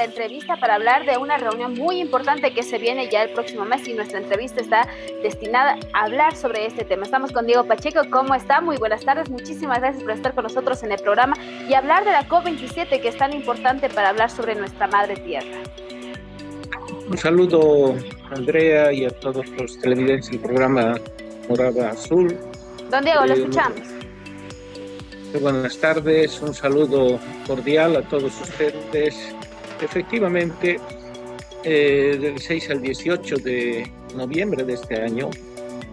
la entrevista para hablar de una reunión muy importante que se viene ya el próximo mes y nuestra entrevista está destinada a hablar sobre este tema. Estamos con Diego Pacheco. ¿Cómo está? Muy buenas tardes. Muchísimas gracias por estar con nosotros en el programa y hablar de la COP27 que es tan importante para hablar sobre nuestra madre tierra. Un saludo Andrea y a todos los televidentes del programa Morada Azul. Don Diego, lo eh, escuchamos. Buenas tardes, un saludo cordial a todos ustedes. Efectivamente, eh, del 6 al 18 de noviembre de este año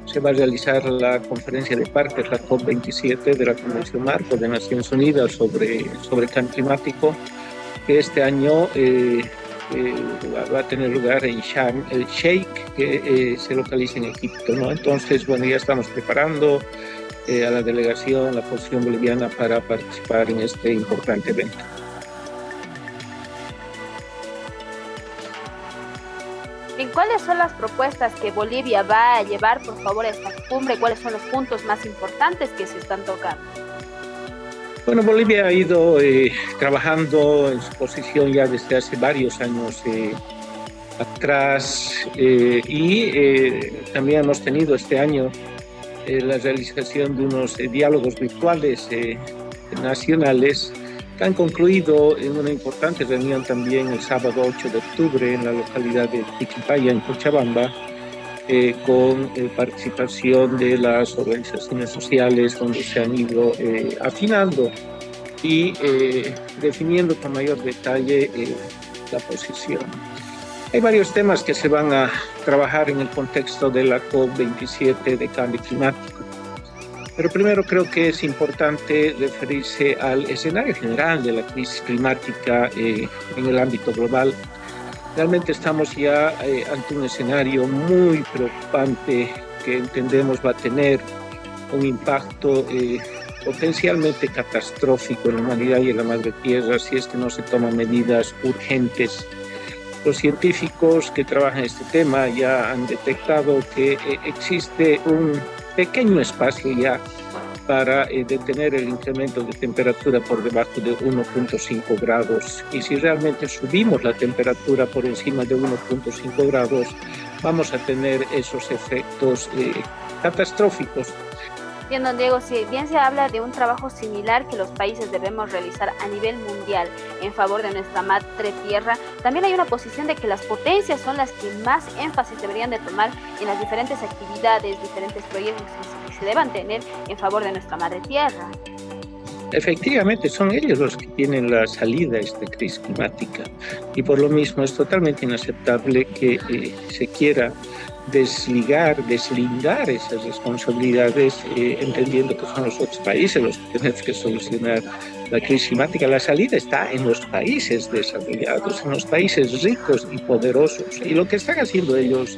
se va a realizar la conferencia de partes, la COP27 de la Convención Marco de Naciones Unidas sobre, sobre cambio climático, que este año eh, eh, va a tener lugar en Sharm el Sheikh, que se localiza en Egipto. Entonces, bueno, ya estamos preparando a la delegación, la posición boliviana, para participar en este importante evento. Cuáles son las propuestas que Bolivia va a llevar, por favor, a esta cumbre? ¿Cuáles son los puntos más importantes que se están tocando? Bueno, Bolivia ha ido eh, trabajando en su posición ya desde hace varios años eh, atrás eh, y también hemos tenido este año la realización de unos diálogos virtuales nacionales que han concluido en una importante reunión también el sábado 8 de octubre en la localidad de Tiquipaya, en Cochabamba, eh, con eh, participación de las organizaciones sociales donde se han ido eh, afinando y definiendo con mayor detalle la posición. Hay varios temas que se van a trabajar en el contexto de la COP27 de cambio climático. Pero primero creo que es importante referirse al escenario general de la crisis climática en el ámbito global Realmente estamos ya eh, ante un escenario muy preocupante que entendemos va a tener un impacto eh, potencialmente catastrófico en la humanidad y en la madre tierra si es que no se toman medidas urgentes. Los científicos que trabajan este tema ya han detectado que eh, existe un pequeño espacio ya para eh, detener el incremento de temperatura por debajo de 1.5 grados. Y si realmente subimos la temperatura por encima de 1.5 grados, vamos a tener esos efectos eh, catastróficos. Bien, don Diego, si bien se habla de un trabajo similar que los países debemos realizar a nivel mundial en favor de nuestra madre tierra, también hay una posición de que las potencias son las que más énfasis deberían de tomar en las diferentes actividades, diferentes proyectos se deban tener en favor de nuestra madre tierra. Efectivamente, son ellos los que tienen la salida a esta crisis climática y por lo mismo es totalmente inaceptable que eh, se quiera desligar, deslindar esas responsabilidades, eh, entendiendo que son los otros países los que tienen que solucionar la crisis climática. La salida está en los países desarrollados, en los países ricos y poderosos. Y lo que están haciendo ellos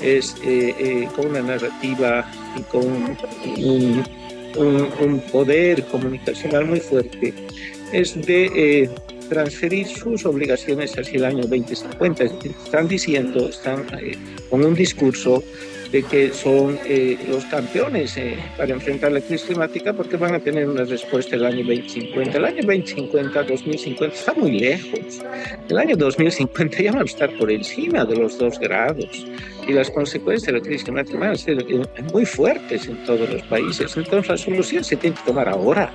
es eh, eh, con una narrativa y con un, un, poder comunicacional muy fuerte, es de eh, transferir sus obligaciones hacia el año 2050. Están diciendo, están con un discurso de que son los campeones para enfrentar la crisis climática porque van a tener una respuesta el año 2050. El año 2050, 2050 está muy lejos. El año 2050 ya va a estar por encima de los dos grados y las consecuencias de la crisis climática van a ser eh, muy fuertes en todos los países. Entonces la solución se tiene que tomar ahora.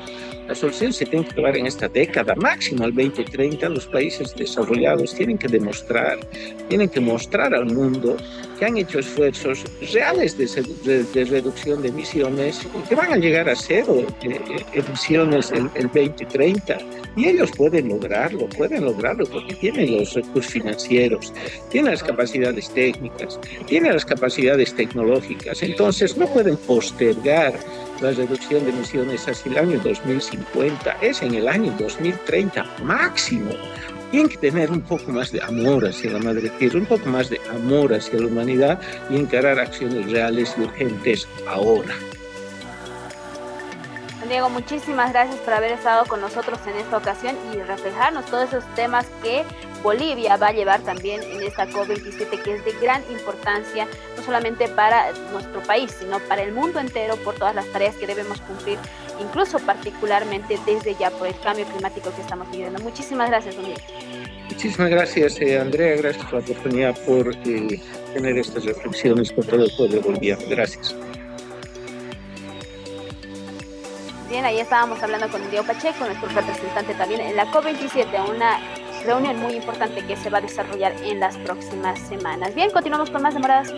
La solución se tiene que tomar en esta década, máximo al 2030. Los países desarrollados tienen que demostrar, tienen que mostrar al mundo que han hecho esfuerzos reales de, reducción de emisiones que van a llegar a cero eh, eh, emisiones el, el 2030. Y ellos pueden lograrlo, pueden lograrlo porque tienen los recursos financieros, tienen las capacidades técnicas, tienen las capacidades tecnológicas. Entonces no pueden postergar la reducción de emisiones hacia el año 2050, es en el año 2030 máximo. Tienen que tener un poco más de amor hacia la madre tierra, un poco más de amor hacia la humanidad y encarar acciones reales y urgentes ahora. Diego, muchísimas gracias por haber estado con nosotros en esta ocasión y reflejarnos todos esos temas que Bolivia va a llevar también en esta COP27, que es de gran importancia, no solamente para nuestro país, sino para el mundo entero por todas las tareas que debemos cumplir, incluso particularmente desde ya por el cambio climático que estamos viviendo. Muchísimas gracias, don Diego. Muchísimas gracias, eh, Andrea. Gracias por la oportunidad por eh, tener estas reflexiones con todo el pueblo boliviano. Gracias. Bien, ahí estábamos hablando con Diego Pacheco, nuestro representante también en la COP27, una reunión muy importante que se va a desarrollar en las próximas semanas. Bien, continuamos con más demoradas.